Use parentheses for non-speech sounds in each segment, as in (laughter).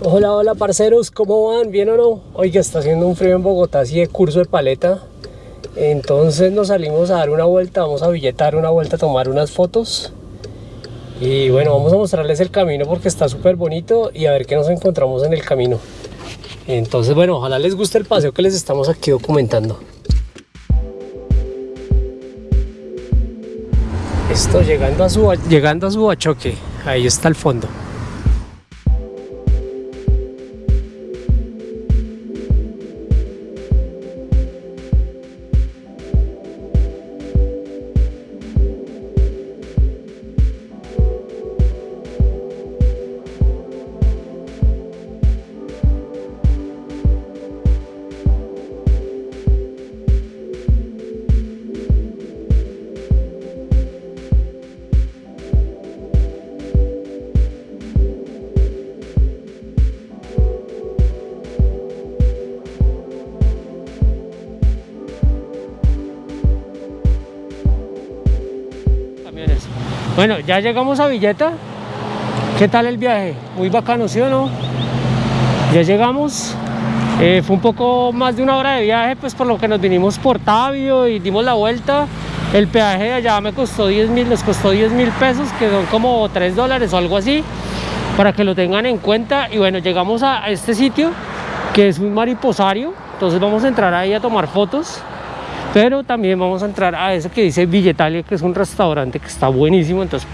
Hola, hola parceros, ¿cómo van? ¿Bien o no? Oiga, está haciendo un frío en Bogotá, así de curso de paleta. Entonces nos salimos a dar una vuelta, vamos a billetar una vuelta, a tomar unas fotos. Y bueno, vamos a mostrarles el camino porque está súper bonito y a ver qué nos encontramos en el camino. Entonces, bueno, ojalá les guste el paseo que les estamos aquí documentando. Esto llegando a su, llegando a su achoque, ahí está el fondo. Bueno, ya llegamos a Villeta. ¿Qué tal el viaje? Muy bacano, ¿sí o no? Ya llegamos. Eh, fue un poco más de una hora de viaje, pues por lo que nos vinimos por Tabio y dimos la vuelta. El peaje de allá me costó 10 mil, nos costó 10 mil pesos, que son como 3 dólares o algo así, para que lo tengan en cuenta. Y bueno, llegamos a este sitio, que es un mariposario. Entonces vamos a entrar ahí a tomar fotos pero también vamos a entrar a eso que dice Villetalia que es un restaurante que está buenísimo. Entonces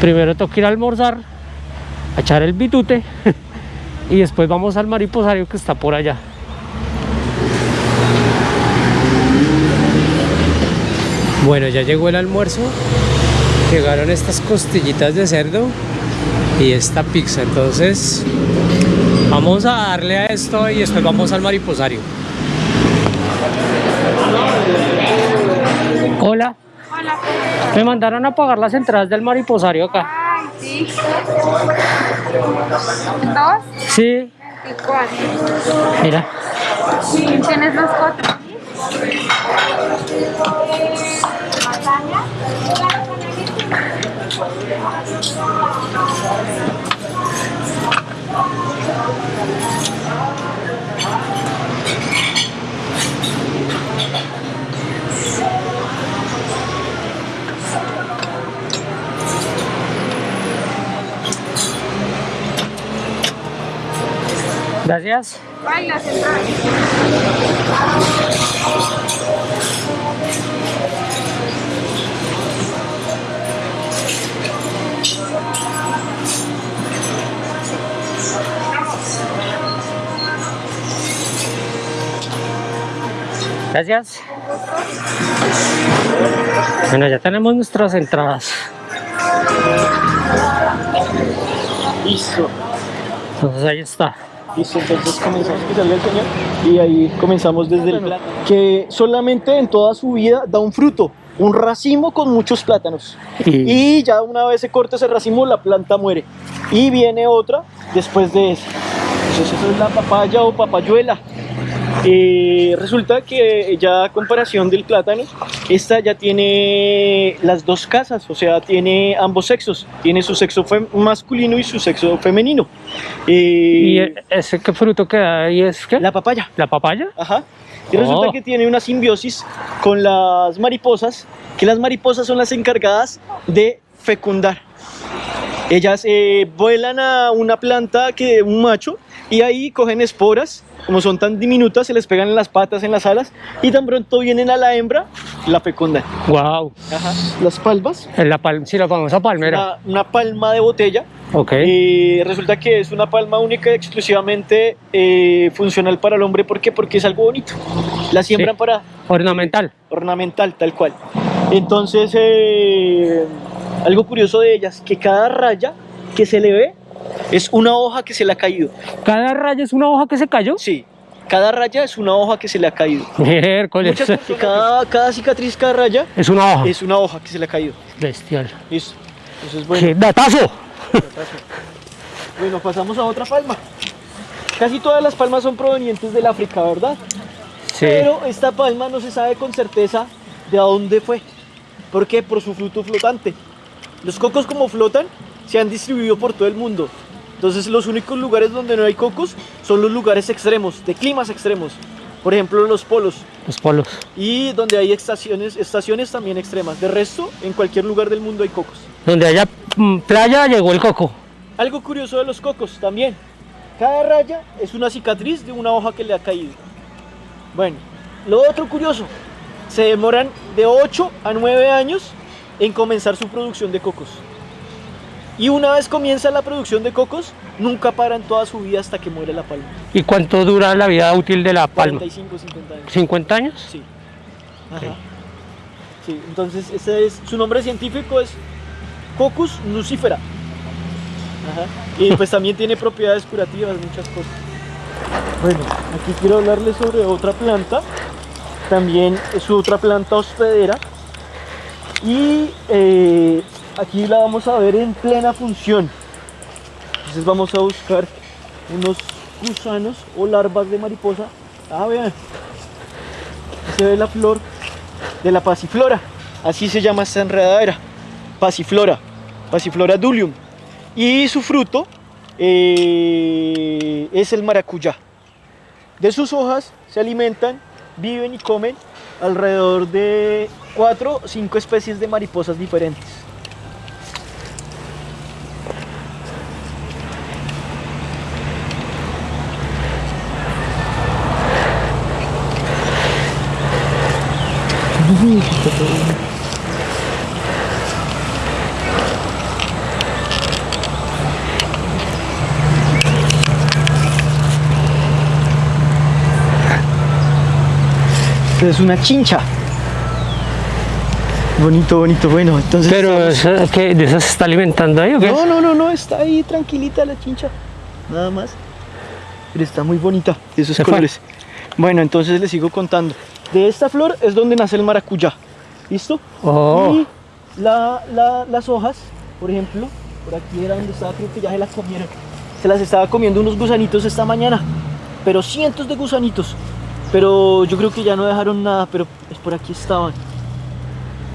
primero que ir a almorzar a echar el bitute (laughs) y después vamos al mariposario que está por allá. Bueno ya llegó el almuerzo. Llegaron estas costillitas de cerdo y esta pizza. Entonces vamos a darle a esto y después vamos al mariposario Hola. Hola. Me mandaron a pagar las entradas del mariposario acá. Ay, sí. ¿Dos? Sí. 24. Mira. ¿Tienes los cuatro? Gracias. Gracias. Bueno, ya tenemos nuestras entradas. Listo. Entonces ahí está. Listo, entonces comenzamos que salga el señor y ahí comenzamos desde el plátano. Que solamente en toda su vida da un fruto, un racimo con muchos plátanos. Y- Y ya una vez se corta ese racimo, la planta muere. Y viene otra después de esa. Entonces eso es la papaya o papayuela. Eh, resulta que ya a comparación del plátano, esta ya tiene las dos casas, o sea, tiene ambos sexos. Tiene su sexo masculino y su sexo femenino. ¿Y Eh, ese qué fruto que ahí es qué? la papaya. ¿La papaya? Ajá. Y resulta Oh. que tiene una simbiosis con las mariposas, que las mariposas son las encargadas de fecundar. Ellas eh, vuelan a una planta que un macho y ahí cogen esporas, como son tan diminutas, se les pegan en las patas, en las alas y tan pronto vienen a la hembra, la fecundan. Wow. Ajá. Las palmas, la pal sí, la famosa palmera. una, una palma de botella Ok. eh, resulta que es una palma única y exclusivamente eh, funcional para el hombre. ¿Por qué? Porque es algo bonito. La siembran Sí. para Ornamental. ornamental, tal cual. Entonces, eh, algo curioso de ellas, que cada raya que se le ve es una hoja que se le ha caído. ¿Cada raya es una hoja que se cayó? Sí, cada raya es una hoja que se le ha caído. Miércoles. Muchas, cada, cada cicatriz, cada raya Es una hoja. es una hoja que se le ha caído. Bestial. Listo. Entonces, bueno. ¡Qué datazo! Bueno, pasamos a otra palma. Casi todas las palmas son provenientes del África, ¿verdad? Sí. Pero esta palma no se sabe con certeza de a dónde fue. ¿Por qué? Por su fruto flotante. Los cocos como flotan se han distribuido por todo el mundo. Entonces los únicos lugares donde no hay cocos son los lugares extremos, de climas extremos. Por ejemplo, los polos. Los polos. Y donde hay estaciones, estaciones también extremas. De resto, en cualquier lugar del mundo hay cocos. Donde haya mm, playa llegó el coco. Algo curioso de los cocos también. Cada raya es una cicatriz de una hoja que le ha caído. Bueno, lo otro curioso. Se demoran de 8 a 9 años en comenzar su producción de cocos. Y una vez comienza la producción de cocos, nunca paran toda su vida hasta que muere la palma. ¿Y cuánto dura la vida útil de la palma? 45, 50 años. ¿50 años? Sí. Ajá. Sí, entonces ese es, su nombre científico es Cocos nucifera. Ajá. Y pues (laughs) también tiene propiedades curativas, muchas cosas. Bueno, aquí quiero hablarles sobre otra planta. También es otra planta hospedera. Y eh, aquí la vamos a ver en plena función. Entonces vamos a buscar unos gusanos o larvas de mariposa. Ah, vean. Se ve la flor de la pasiflora. Así se llama esta enredadera. Pasiflora. Pasiflora dulium. Y su fruto eh, es el maracuyá. De sus hojas se alimentan, viven y comen alrededor de 4 o 5 especies de mariposas diferentes. Es una chincha. Bonito, bonito, bueno. Entonces Pero estamos- ¿esa- ¿qué? ¿de esas se está alimentando ahí o qué? No, no, no, no, está ahí tranquilita la chincha. Nada más. Pero está muy bonita esos Se fue. colores. Bueno, entonces les sigo contando. De esta flor es donde nace el maracuyá. ¿Listo? Oh. Y la- la- las hojas, por ejemplo, por aquí era donde estaba, creo que ya se las comieron. Se las estaba comiendo unos gusanitos esta mañana. Pero cientos de gusanitos. Pero yo creo que ya no dejaron nada, pero es por aquí estaban.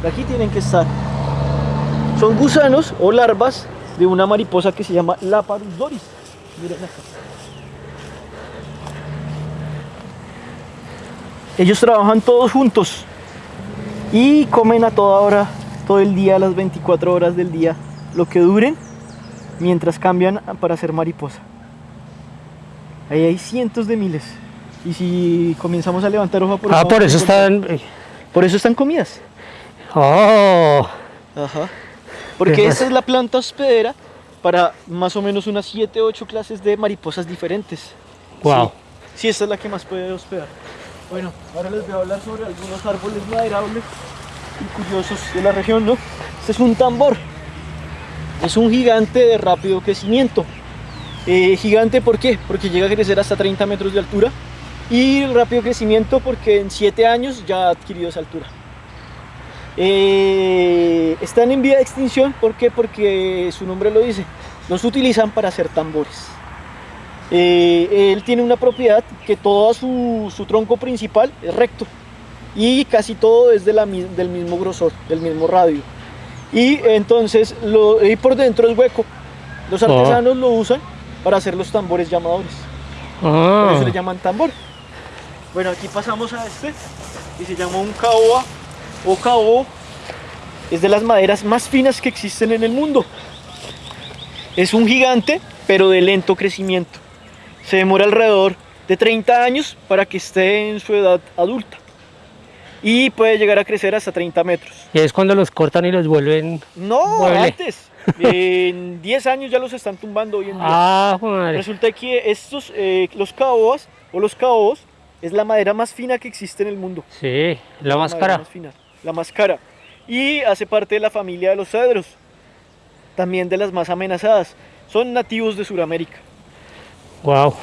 Por aquí tienen que estar. Son gusanos o larvas de una mariposa que se llama Laparus doris. Miren acá. Ellos trabajan todos juntos y comen a toda hora, todo el día, las 24 horas del día, lo que duren, mientras cambian para ser mariposa. Ahí hay cientos de miles. Y si comenzamos a levantar hoja por Ah, hoja, por eso encontramos- están... Por eso están comidas. Oh. Ajá. Porque esta es la planta hospedera para más o menos unas 7 8 clases de mariposas diferentes. Wow. Sí, sí, esta es la que más puede hospedar. Bueno, ahora les voy a hablar sobre algunos árboles maderables y curiosos de la región, ¿no? Este es un tambor. Es un gigante de rápido crecimiento. Eh, gigante, ¿por qué? Porque llega a crecer hasta 30 metros de altura. Y rápido crecimiento porque en 7 años ya ha adquirido esa altura. Eh, están en vía de extinción, ¿por qué? Porque su nombre lo dice. Los utilizan para hacer tambores. Eh, él tiene una propiedad que todo su, su tronco principal es recto y casi todo es de la mi- del mismo grosor, del mismo radio. Y entonces lo, y por dentro es hueco. Los Oh. artesanos lo usan para hacer los tambores llamadores. Por Ah. eso le llaman tambor. Bueno, aquí pasamos a este y se llama un caoba o caobo. Es de las maderas más finas que existen en el mundo. Es un gigante, pero de lento crecimiento. Se demora alrededor de 30 años para que esté en su edad adulta. Y puede llegar a crecer hasta 30 metros. Y es cuando los cortan y los vuelven... No, Mueble. antes. En (laughs) 10 años ya los están tumbando hoy en día. Ah, madre. Resulta que estos, eh, los caobas o los caobos, es la madera más fina que existe en el mundo. Sí, la más cara. más fina, la más cara. Y hace parte de la familia de los cedros, también de las más amenazadas. Son nativos de Sudamérica. Wow.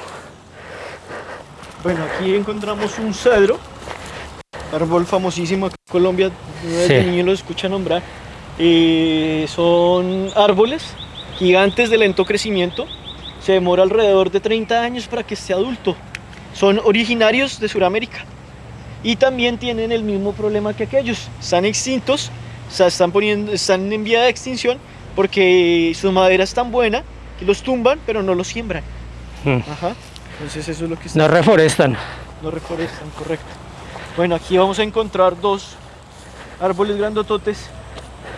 Bueno, aquí encontramos un cedro, árbol famosísimo en Colombia, desde Sí. niño lo escucha nombrar. Eh, son árboles gigantes de lento crecimiento, se demora alrededor de 30 años para que esté adulto. Son originarios de Sudamérica y también tienen el mismo problema que aquellos, están extintos, o sea, están, poniendo, están en vía de extinción porque su madera es tan buena que los tumban, pero no los siembran. Mm. Ajá. Entonces eso es lo que está No reforestan. no reforestan, correcto. Bueno, aquí vamos a encontrar dos árboles grandototes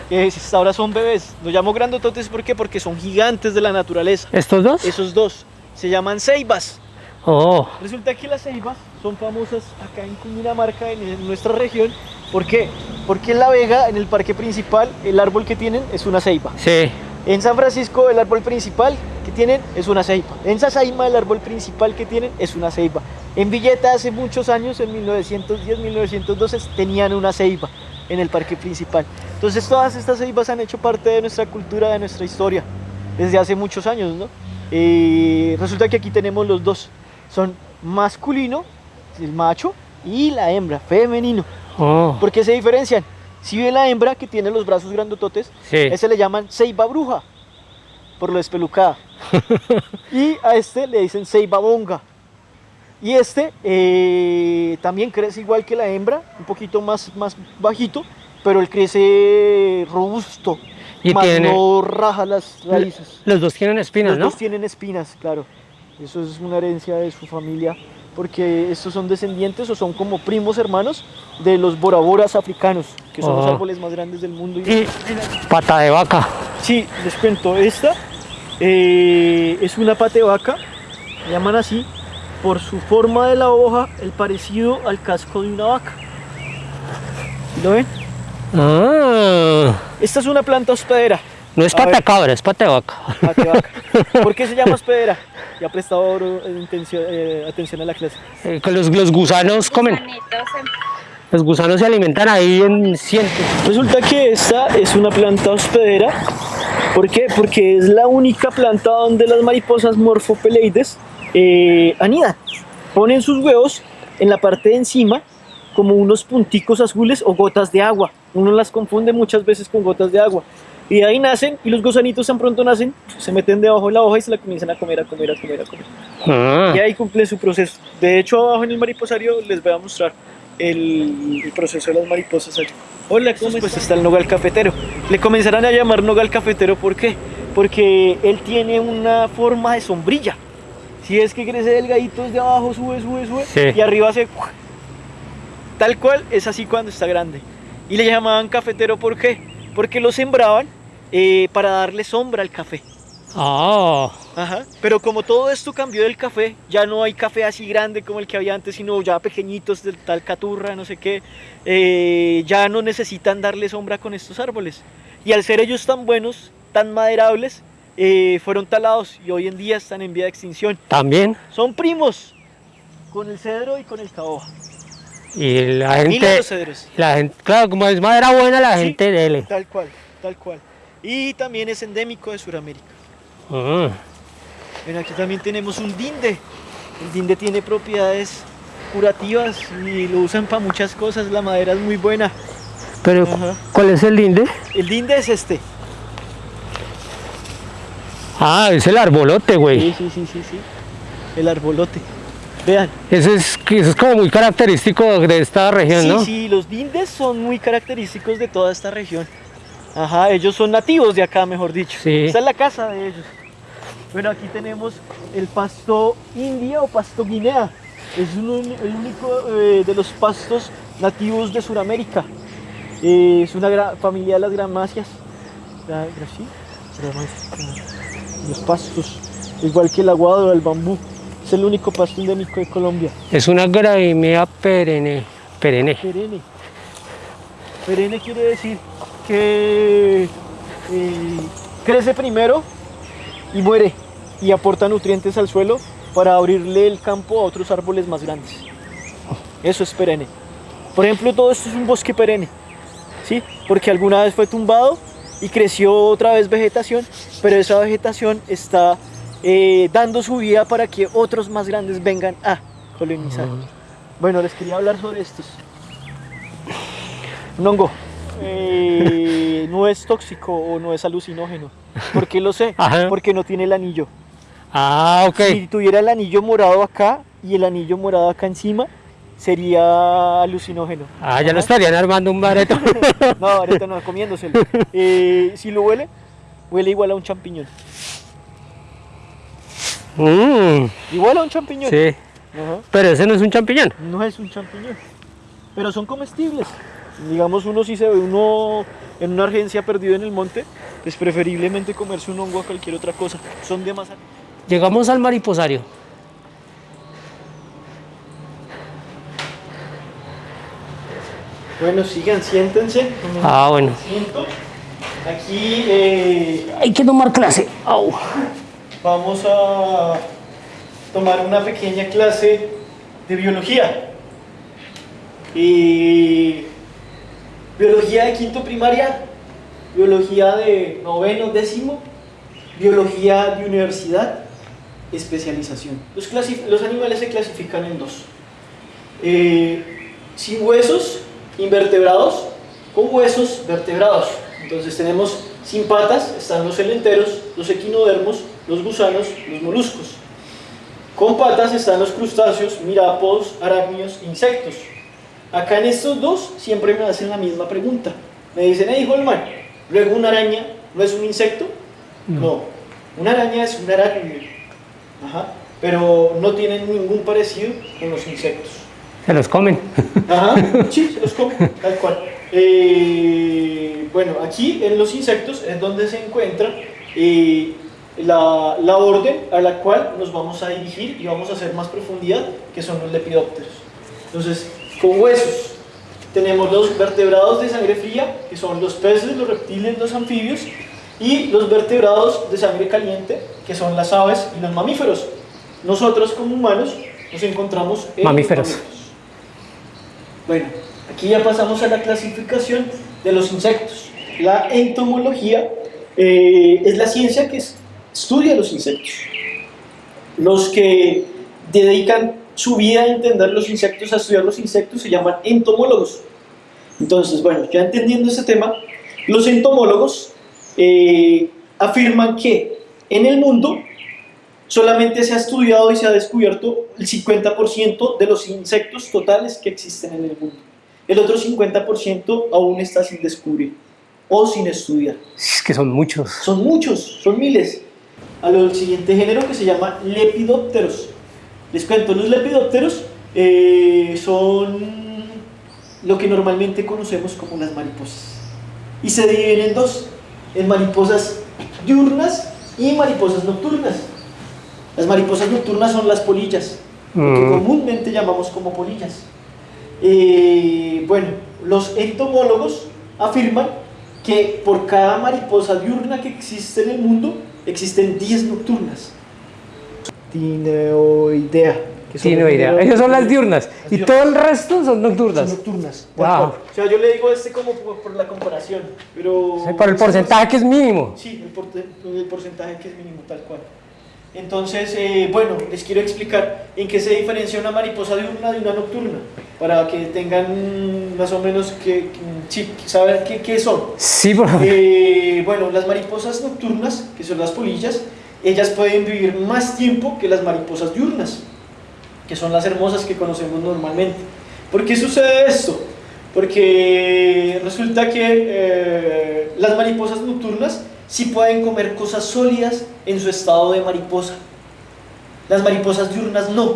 que hasta ahora son bebés. Los llamo grandototes ¿por qué? porque son gigantes de la naturaleza. ¿Estos dos? Esos dos se llaman ceibas. Oh, Resulta que las ceibas son famosas acá en Cundinamarca, en nuestra región. ¿Por qué? Porque en La Vega, en el parque principal, el árbol que tienen es una ceiba. sí. En San Francisco el árbol principal que tienen es una ceiba. En Sasaima el árbol principal que tienen es una ceiba. En Villeta hace muchos años, en 1910, 1912, tenían una ceiba en el parque principal. Entonces todas estas ceibas han hecho parte de nuestra cultura, de nuestra historia, desde hace muchos años, ¿no? Eh, resulta que aquí tenemos los dos. Son masculino, el macho, y la hembra, femenino. Oh, ¿Por qué se diferencian? Si ve la hembra que tiene los brazos grandototes, sí. ese le llaman ceiba bruja, por lo espelucada. (laughs) y a este le dicen ceiba bonga. Y este eh, también crece igual que la hembra, un poquito más, más bajito, pero él crece robusto. Y más tiene- no raja las raíces. Los dos tienen espinas, Los ¿no? dos tienen espinas, claro. Eso es una herencia de su familia, porque estos son descendientes o son como primos hermanos de los boraboras africanos, que son los Oh. árboles más grandes del mundo. y- Y pata de vaca. Sí, les cuento, esta eh, es una pate vaca, le llaman así, por su forma de la hoja, el parecido al casco de una vaca. ¿Lo ven? Ah, Esta es una planta hospedera, no es pata cabra, es pata de vaca. pate vaca. ¿Por qué se llama (laughs) hospedera? Ya ha prestado eh, intención- eh, atención a la clase. Eh, que los, los gusanos comen. En- Los gusanos se alimentan ahí en cientos. Resulta que esta es una planta hospedera. ¿Por qué? Porque es la única planta donde las mariposas morfopeleides eh, anidan. Ponen sus huevos en la parte de encima como unos punticos azules o gotas de agua. Uno las confunde muchas veces con gotas de agua. Y de ahí nacen y los gusanitos tan pronto nacen, se meten debajo de la hoja y se la comienzan a comer, a comer, a comer, a comer. Ah, Y ahí cumple su proceso. De hecho, abajo en el mariposario les voy a mostrar el, el proceso de las mariposas allí. Hola, ¿cómo Pues está el nogal cafetero. Le comenzarán a llamar nogal cafetero, ¿por qué? Porque él tiene una forma de sombrilla. Si es que crece delgadito desde abajo, sube, sube, sube, Sí. y arriba se... Tal cual es así cuando está grande. Y le llamaban cafetero, ¿por qué? Porque lo sembraban eh, para darle sombra al café. ah, Ajá. Pero como todo esto cambió del café, ya no hay café así grande como el que había antes, sino ya pequeñitos del tal caturra, no sé qué, eh, ya no necesitan darle sombra con estos árboles. Y al ser ellos tan buenos, tan maderables, eh, fueron talados y hoy en día están en vía de extinción. también. Son primos con el cedro y con el caoba. Y la gente, los cedros. la gente, claro, como es madera buena, la Sí. gente dele. Tal cual, tal cual. Y también es endémico de Sudamérica. Ah, Bueno, aquí también tenemos un dinde. El dinde tiene propiedades curativas y lo usan para muchas cosas. La madera es muy buena. pero, Ajá. ¿cuál es el linde? El dinde es este. Ah, es el arbolote, Sí, güey. sí, sí, sí, sí. El arbolote. Vean. Eso es, que- eso es como muy característico de esta región, Sí, ¿no? sí, los dindes son muy característicos de toda esta región. Ajá, ellos son nativos de acá, mejor dicho. Sí. Esta es la casa de ellos. Bueno, aquí tenemos el pasto india o pasto guinea. Es el único eh, de los pastos nativos de Sudamérica. Eh, es una familia de las gramáceas. Gramáceas, Los pastos, igual que el aguado o el bambú. Es el único pasto endémico de Colombia. Es una gramínea perenne. Perenne. Perenne. Perenne quiere decir que eh, crece primero y muere y aporta nutrientes al suelo para abrirle el campo a otros árboles más grandes. Eso es perenne. Por ejemplo, todo esto es un bosque perenne, ¿sí? Porque alguna vez fue tumbado y creció otra vez vegetación, pero esa vegetación está eh, dando su vida para que otros más grandes vengan a colonizar. Bueno, les quería hablar sobre estos. Un hongo. Eh, no es tóxico o no es alucinógeno. ¿Por qué lo sé? (laughs) Ajá. Porque no tiene el anillo. Ah, ok. Si tuviera el anillo morado acá y el anillo morado acá encima, sería alucinógeno. Ah, ya lo Ajá. estarían armando un bareto. (laughs) No, ahorita no, comiéndoselo. (laughs) Eh, si lo huele, huele igual a un champiñón. Mm, Igual a un champiñón. sí, Ajá. pero ese no es un champiñón. No es un champiñón, pero son comestibles. Digamos, uno si se ve uno en una urgencia perdido en el monte, pues preferiblemente comerse un hongo a cualquier otra cosa. Son de más... Llegamos al mariposario. Bueno, sigan, siéntense. Ah, bueno. asiento. Aquí eh, Hay que tomar clase. Au. vamos a tomar una pequeña clase de biología. Y biología de quinto primaria, biología de noveno, décimo, biología de universidad, especialización. Los, los animales se clasifican en dos. Eh, sin huesos, invertebrados, con huesos, vertebrados. Entonces tenemos sin patas, están los celenteros, los equinodermos, los gusanos, los moluscos. Con patas están los crustáceos, mirápodos, arácnidos, insectos. Acá en estos dos siempre me hacen la misma pregunta. Me dicen, hey Holman, luego una araña no es un insecto. No, una araña es un arácnido. Ajá. Pero no tienen ningún parecido con los insectos. Se los comen. Ajá, (laughs) sí, se los como, tal cual. Eh, bueno, aquí en los insectos es donde se encuentra eh, la, la orden a la cual nos vamos a dirigir y vamos a hacer más profundidad, que son los lepidópteros. Entonces, con huesos, tenemos los vertebrados de sangre fría, que son los peces, los reptiles, los anfibios, y los vertebrados de sangre caliente, que son las aves y los mamíferos. Nosotros como humanos nos encontramos en los Mamíferos. bueno, aquí ya pasamos a la clasificación de los insectos. La entomología eh, es la ciencia que es- estudia los insectos. Los que dedican su vida a entender los insectos, a estudiar los insectos, se llaman entomólogos. Entonces, bueno, ya entendiendo este tema, los entomólogos eh, afirman que en el mundo solamente se ha estudiado y se ha descubierto el 50% de los insectos totales que existen en el mundo. El otro 50% aún está sin descubrir o sin estudiar. Es que son muchos. Son muchos, son miles. A lo del siguiente género que se llama lepidópteros. Les cuento, los lepidópteros eh, son lo que normalmente conocemos como las mariposas. Y se dividen en dos, en mariposas diurnas y mariposas nocturnas. Las mariposas nocturnas son las polillas, lo que Mm. comúnmente llamamos como polillas. Eh, bueno, los entomólogos afirman que por cada mariposa diurna que existe en el mundo, existen 10 nocturnas. Tineoidea. que son Tiene los idea. mineros- Esas son las diurnas. Y diurnas. todo el resto son Son nocturnas. nocturnas. Wow. O sea, yo le digo este como por, por la comparación, pero... Sí, Por el porcentaje que es mínimo. Sí, el, porte- el porcentaje que es mínimo, tal cual. Entonces, eh, bueno, les quiero explicar en qué se diferencia una mariposa diurna de una nocturna, para que tengan más o menos que, sí, saber qué, qué son. Sí, por Eh, bueno, las mariposas nocturnas, que son las polillas, ellas pueden vivir más tiempo que las mariposas diurnas, que son las hermosas que conocemos normalmente. ¿Por qué sucede esto? Porque resulta que eh, las mariposas nocturnas sí pueden comer cosas sólidas en su estado de mariposa. Las mariposas diurnas no.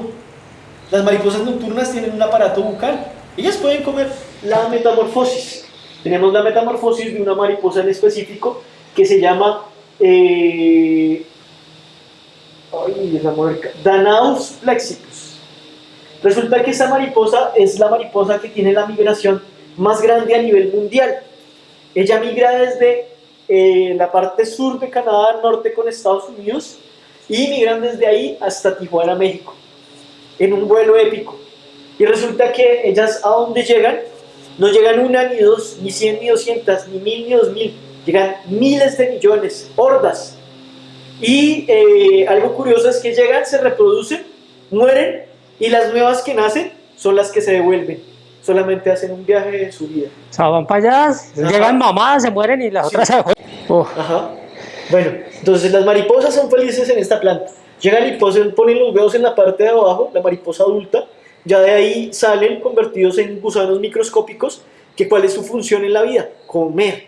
Las mariposas nocturnas tienen un aparato bucal. Ellas pueden comer la metamorfosis. Tenemos la metamorfosis de una mariposa en específico que se llama eh, Danaus flexicus. Resulta que esa mariposa es la mariposa que tiene la migración más grande a nivel mundial. Ella migra desde eh, la parte sur de Canadá, norte con Estados Unidos, y migran desde ahí hasta Tijuana, México, en un vuelo épico. Y resulta que ellas a donde llegan, no llegan una, ni dos, ni cien, ni doscientas, ni mil, ni dos mil, llegan miles de millones, hordas. Y eh, algo curioso es que llegan, se reproducen, mueren, y las nuevas que nacen son las que se devuelven. Solamente hacen un viaje en su vida. O sea, van para allá, llegan mamadas, se mueren y las otras se. Uf. Ajá. Bueno, entonces las mariposas son felices en esta planta. Llegan y posen- ponen los huevos en la parte de abajo, la mariposa adulta. Ya de ahí salen convertidos en gusanos microscópicos. Que ¿Cuál es su función en la vida? Comer.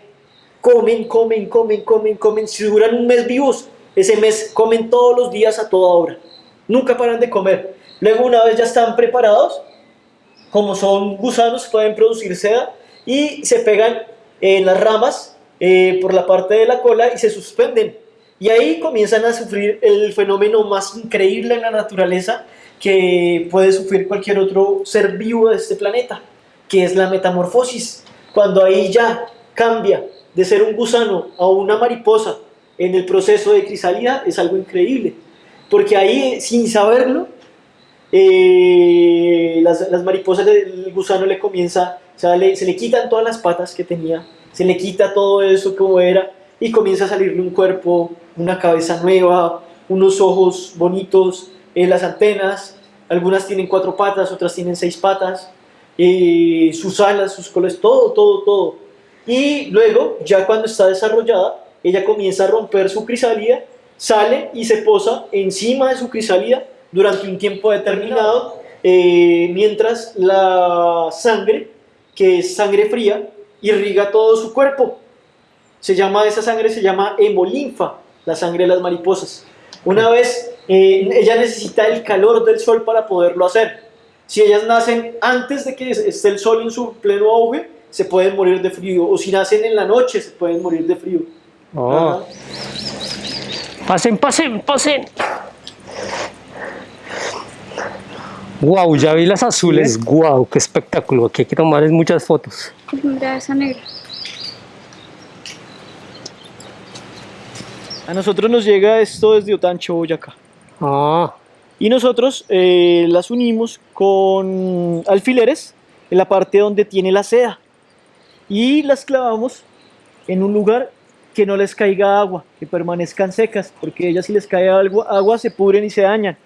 Comen, comen, comen, comen, comen. Si duran un mes vivos, Ese mes comen todos los días a toda hora. Nunca paran de comer. Luego una vez ya están preparados, como son gusanos, pueden producir seda y se pegan en las ramas eh, por la parte de la cola y se suspenden. Y ahí comienzan a sufrir el fenómeno más increíble en la naturaleza que puede sufrir cualquier otro ser vivo de este planeta, que es la metamorfosis. Cuando ahí ya cambia de ser un gusano a una mariposa en el proceso de crisálida, es algo increíble. Porque ahí, sin saberlo, eh, las, las, mariposas del gusano le comienza, o sea, le, se le quitan todas las patas que tenía, se le quita todo eso como era y comienza a salirle un cuerpo, una cabeza nueva, unos ojos bonitos, eh, las antenas, algunas tienen cuatro patas, otras tienen seis patas, eh, sus alas, sus colas, todo, todo, todo. Y luego, ya cuando está desarrollada, ella comienza a romper su crisálida, sale y se posa encima de su crisálida durante un tiempo determinado, eh, mientras la sangre, que es sangre fría, irriga todo su cuerpo. Se llama, esa sangre se llama hemolinfa, la sangre de las mariposas. Una vez, eh, ella necesita el calor del sol para poderlo hacer. Si ellas nacen antes de que esté el sol en su pleno auge, se pueden morir de frío. O si nacen en la noche, se pueden morir de frío. Oh. Pasen, pasen, pasen. Wow, ya vi las azules. Wow, qué espectáculo. Aquí hay que tomarles muchas fotos. Mira esa negra. A nosotros nos llega esto desde Otancho, Boyacá. Ah, Y nosotros eh, las unimos con alfileres en la parte donde tiene la seda. Y las clavamos en un lugar que no les caiga agua, que permanezcan secas, porque ellas si les cae agua, agua se pudren y se dañan.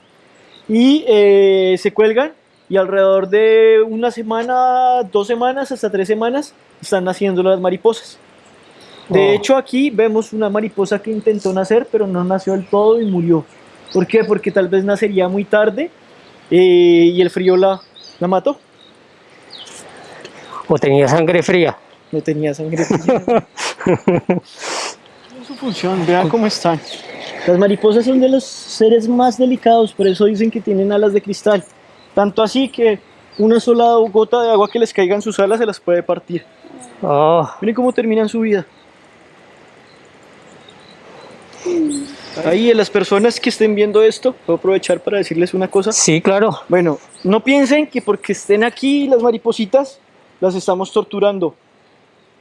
Y eh, se cuelgan y alrededor de una semana, dos semanas, hasta tres semanas, están naciendo las mariposas. De Oh. hecho, aquí vemos una mariposa que intentó nacer, pero no nació del todo y murió. ¿Por qué? Porque tal vez nacería muy tarde eh, y el frío la, la mató. o tenía sangre fría. No tenía sangre fría. (laughs) Función, vean cómo están. Las mariposas son de los seres más delicados, por eso dicen que tienen alas de cristal. Tanto así que una sola gota de agua que les caiga en sus alas se las puede partir. Oh, Miren cómo terminan su vida. Ahí, las personas que estén viendo esto, puedo aprovechar para decirles una cosa. sí, claro. Bueno, no piensen que porque estén aquí las maripositas, las estamos torturando.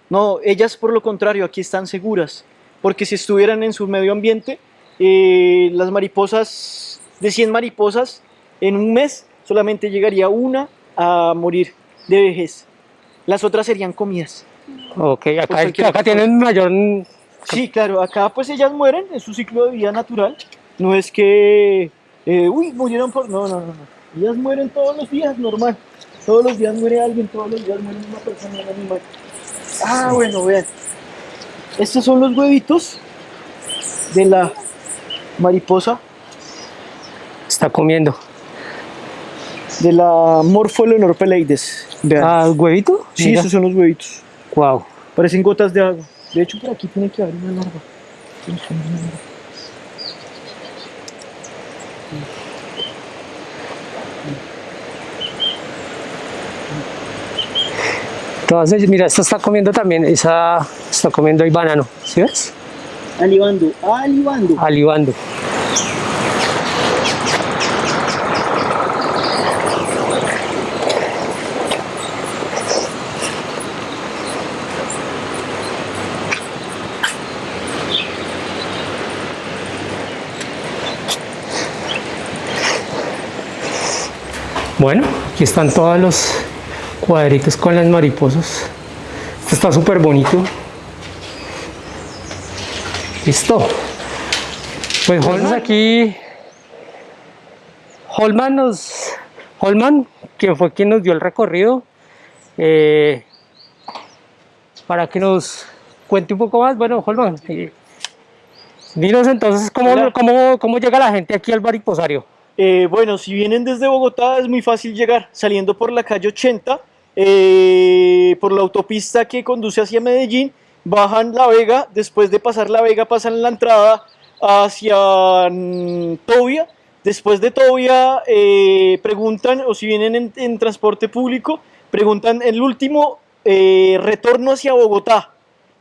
No, ellas por lo contrario, aquí están seguras. Porque si estuvieran en su medio ambiente, eh, las mariposas, de 100 mariposas, en un mes solamente llegaría una a morir de vejez. Las otras serían comidas. Ok, acá, Pues acá tienen mayor... Sí, claro, acá pues ellas mueren en su ciclo de vida natural. No es que, eh, uy, murieron por... No, no, no, no. Ellas mueren todos los días, normal. Todos los días muere alguien, todos los días muere una persona, un animal. Ah, bueno, vean. Estos son los huevitos de la mariposa, Está comiendo. de la Morpholonor peleides. Ah, ¿huevito? sí, Mira. esos son los huevitos. Wow. Parecen gotas de agua. De hecho, por aquí tiene que haber una larva. Entonces, mira, esta está comiendo también, esa está comiendo el banano, ¿sí ves? Alibando, alibando. Alibando. Bueno, aquí están todos los cuadritos con las mariposas. Este está súper bonito. Listo. Pues Holmes aquí. Holman nos. Holman, quien fue quien nos dio el recorrido. eh, para que nos cuente un poco más. Bueno, Holman, eh, dinos entonces cómo, cómo, cómo llega la gente aquí al mariposario. Eh, bueno, si vienen desde Bogotá es muy fácil llegar, saliendo por la calle 80, eh, por la autopista que conduce hacia Medellín, bajan La Vega, después de pasar La Vega pasan la entrada hacia mm, Tobia. Después de Tobia eh, preguntan, o si vienen en, transporte público, preguntan el último eh, retorno hacia Bogotá,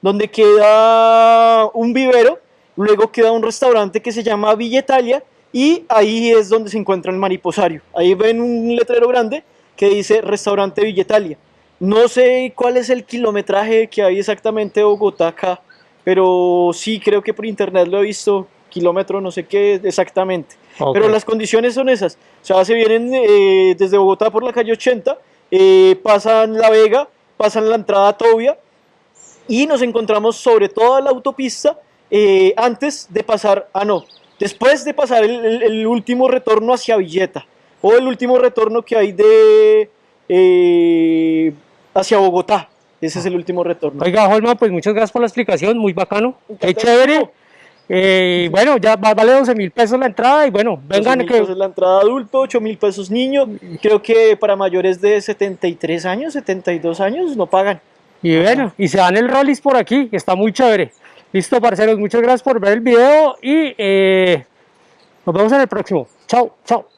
donde queda un vivero, luego queda un restaurante que se llama Villa Italia y ahí es donde se encuentra el mariposario. Ahí ven un letrero grande que dice restaurante Villa Italia. No sé cuál es el kilometraje que hay exactamente de Bogotá acá, pero sí creo que por internet lo he visto, kilómetro no sé qué exactamente. Pero las condiciones son esas. O sea, se vienen eh, desde Bogotá por la calle 80, eh, pasan La Vega, pasan la entrada a Tobia y nos encontramos sobre toda la autopista eh, antes de pasar, ah no, después de pasar el, el- el último retorno hacia Villeta o el último retorno que hay de eh, hacia Bogotá. Ese es el último retorno. Oiga, Holman, pues muchas gracias por la explicación, muy bacano, qué chévere. Eh, bueno, ya va- vale 12 mil pesos la entrada y bueno, vengan 12.000 que... pesos la entrada adulto, 8 mil pesos niño. Creo que para mayores de 73 años, 72 años no pagan. Y bueno, y se dan el rollis por aquí, que está muy chévere. Listo, parceros, muchas gracias por ver el video y eh, nos vemos en el próximo. Chao, chao.